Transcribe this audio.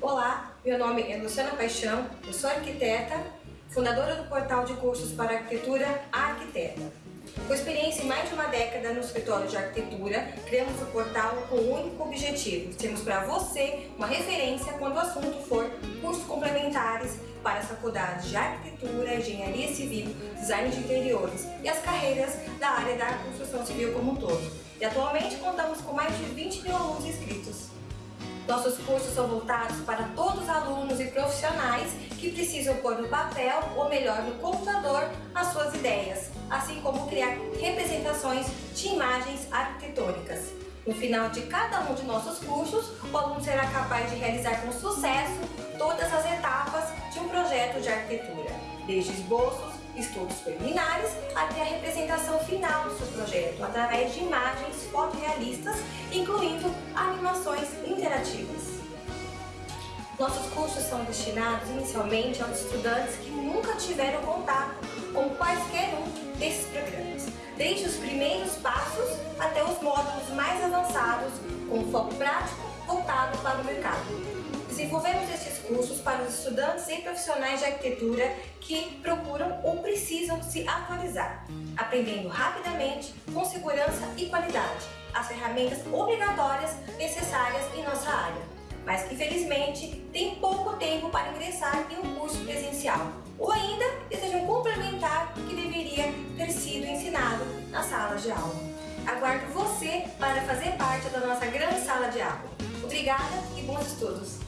Olá, meu nome é Luciana Paixão, eu sou arquiteta, fundadora do portal de cursos para arquitetura Arquiteta. Com experiência em mais de uma década no escritório de arquitetura, criamos o portal com o um único objetivo, sermos para você uma referência quando o assunto for cursos complementares para as faculdades de arquitetura, engenharia civil, design de interiores e as carreiras da área da construção civil como um todo. E atualmente contamos com mais de 20 mil alunos inscritos. Nossos cursos são voltados para todos os alunos e profissionais que precisam pôr no papel, ou melhor, no computador, as suas ideias, assim como criar representações de imagens arquitetônicas. No final de cada um de nossos cursos, o aluno será capaz de realizar com sucesso todas as etapas de um projeto de arquitetura, desde esboços, estudos preliminares até a representação final projeto, através de imagens fotorrealistas, incluindo animações interativas. Nossos cursos são destinados inicialmente aos estudantes que nunca tiveram contato com quaisquer um desses programas, desde os primeiros passos até os módulos mais avançados, com foco prático voltado para o mercado. Desenvolvemos esses cursos para os estudantes e profissionais de arquitetura que procuram ou precisam se atualizar, aprendendo rapidamente, com segurança e qualidade, as ferramentas obrigatórias necessárias em nossa área, mas que infelizmente tem pouco tempo para ingressar em um curso presencial, ou ainda desejam complementar o que deveria ter sido ensinado na sala de aula. Aguardo você para fazer parte da nossa grande sala de aula. Obrigada e bons estudos!